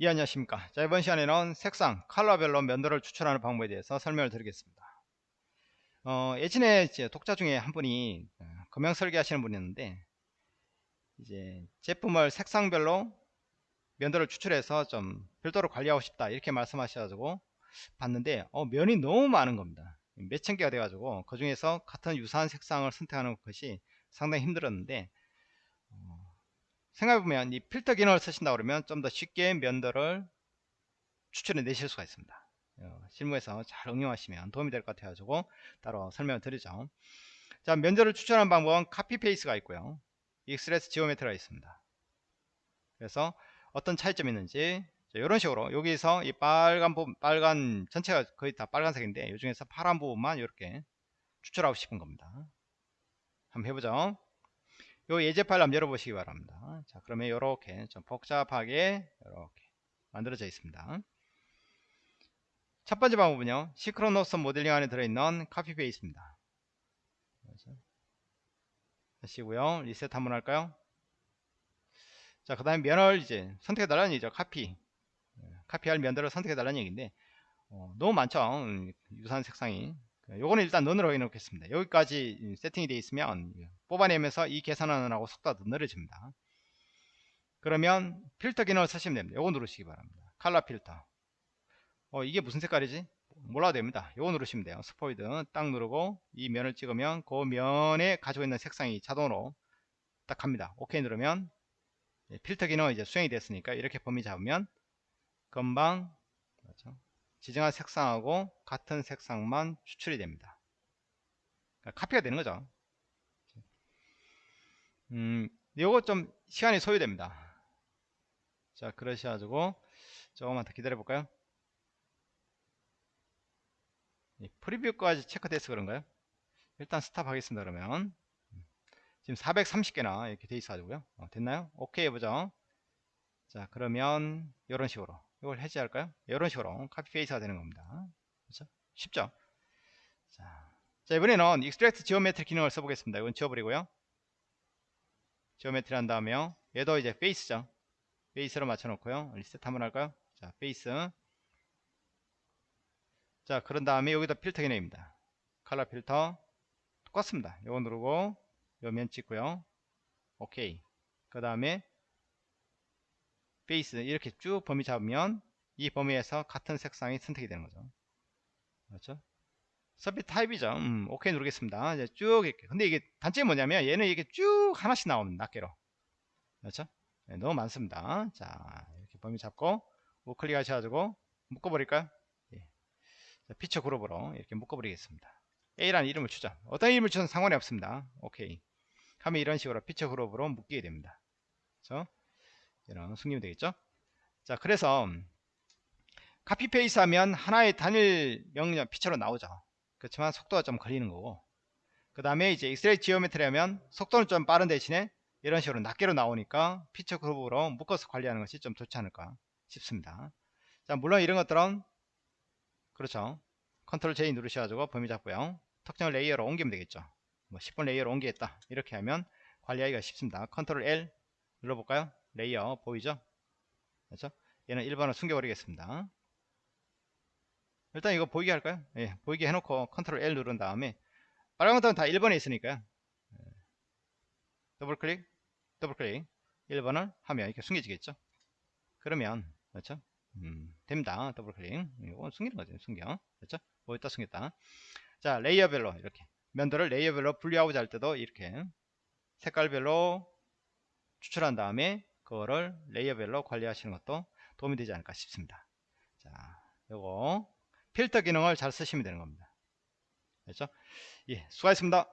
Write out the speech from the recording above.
예 안녕하십니까. 자 이번 시간에는 색상 컬러별로 면도를 추출하는 방법에 대해서 설명을 드리겠습니다. 어, 예전에 이제 독자 중에 한 분이 어, 금형 설계 하시는 분이었는데 이제 제품을 색상별로 면도를 추출해서 좀 별도로 관리하고 싶다 이렇게 말씀하셔가지고 봤는데 어, 면이 너무 많은 겁니다. 몇 천 개가 돼가지고 그 중에서 같은 유사한 색상을 선택하는 것이 상당히 힘들었는데 생각해보면 이 필터 기능을 쓰신다 그러면 좀 더 쉽게 면들을 추출해 내실 수가 있습니다. 어, 실무에서 잘 응용하시면 도움이 될 것 같아 가지고 따로 설명을 드리죠. 자 면들을 추출하는 방법은 copy face가 있고요. 익스레스 지오메트리가 있습니다. 그래서 어떤 차이점이 있는지 이런 식으로 여기서 이 빨간 부분 빨간 전체가 거의 다 빨간색인데 이 중에서 파란 부분만 이렇게 추출하고 싶은 겁니다. 한번 해보죠 요 예제 파일 한번 열어보시기 바랍니다. 자, 그러면 이렇게 좀 복잡하게 이렇게 만들어져 있습니다. 첫 번째 방법은요. 시크로노스 모델링 안에 들어있는 카피 베이스입니다. 하시고요. 리셋 한번 할까요? 자, 그 다음에 면을 이제 선택해달라는 얘기죠. 카피. 카피할 면들을 선택해달라는 얘기인데, 어, 너무 많죠. 음, 유사한 색상이. 요거는 일단 넌으로 해놓겠습니다. 여기까지 세팅이 되어 있으면 뽑아내면서 이 계산하는 하고 속도가 느려집니다. 그러면 필터 기능을 쓰시면 됩니다. 요거 누르시기 바랍니다. 칼라 필터. 어, 이게 무슨 색깔이지? 몰라도 됩니다. 요거 누르시면 돼요. 스포이드 딱 누르고 이 면을 찍으면 그 면에 가지고 있는 색상이 자동으로 딱 갑니다. 오케이 누르면 필터 기능은 이제 수행이 됐으니까 이렇게 범위 잡으면 금방? 지정한 색상하고 같은 색상만 추출이 됩니다. 그러니까 카피가 되는 거죠. 음, 요거 좀 시간이 소요됩니다. 자, 그러셔가지고 조금만 더 기다려 볼까요? 프리뷰까지 체크돼서 그런가요? 일단 스탑 하겠습니다. 그러면 지금 430개나 이렇게 돼 있어가지고요. 어, 됐나요? 오케이 해보죠. 자, 그러면 이런 식으로 이걸 해지할까요? 이런 식으로 copy face가 되는 겁니다. 그렇죠? 쉽죠? 자, 자 이번에는 extract geometry 기능을 써보겠습니다. 이건 지워버리고요. geometry 한 다음에요. 얘도 이제 face죠. face로 맞춰놓고요. 리셋 한번 할까요? 자, face. 자, 그런 다음에 여기다 필터 기능입니다. 컬러 필터. 똑같습니다. 이거 누르고 요면 찍고요. 오케이. 그 다음에 베이스 이렇게 쭉 범위 잡으면 이 범위에서 같은 색상이 선택이 되는 거죠. 그렇죠? 서밋 타입이죠. 음, 오케이 누르겠습니다. 이제 쭉 이렇게. 근데 이게 단점이 뭐냐면 얘는 이게 쭉 하나씩 나옵니다 낱개로. 그렇죠? 네, 너무 많습니다. 자 이렇게 범위 잡고 우클릭 하셔가지고 묶어버릴까요? 예. 자, 피처 그룹으로 이렇게 묶어버리겠습니다. A라는 이름을 주죠 어떤 이름을 주든 상관이 없습니다. 오케이. 하면 이런 식으로 피처 그룹으로 묶이게 됩니다. 그렇죠 이런 승립이 되겠죠? 자 그래서 copy face 하면 하나의 단일 명령 feature로 나오죠. 그렇지만 속도가 좀 걸리는 거고. 그 다음에 이제 extract geometry 하면 속도는 좀 빠른 대신에 이런 식으로 낱개로 나오니까 피처 그룹으로 묶어서 관리하는 것이 좀 좋지 않을까 싶습니다. 자 물론 이런 것들은 그렇죠. control J 누르셔가지고 범위 잡고요. 특정 layer로 옮기면 되겠죠. 뭐 10번 layer로 옮기겠다. 이렇게 하면 관리하기가 쉽습니다. control L 눌러볼까요 layer 보이죠? 그렇죠? 얘는 1번을 숨겨버리겠습니다. 일단 이거 보이게 할까요? 예, 보이게 해놓고 control L 누른 다음에 빨간 것들은 다 1번에 있으니까요. 예. 더블 클릭, 더블 클릭 1번을 하면 이렇게 숨겨지겠죠? 그러면 그렇죠? 음, 됩니다. 더블 클릭. 이거 숨기는 거죠. 숨겨. 그렇죠? 어디다 숨겼다. 자, layer별로 이렇게 면들을 layer별로 분리하고자 할 때도 이렇게 색깔별로 추출한 다음에 그거를 layer별로 관리하시는 것도 도움이 되지 않을까 싶습니다. 자, 요거 필터 기능을 잘 쓰시면 되는 겁니다. 그렇죠? 예, 수고하셨습니다.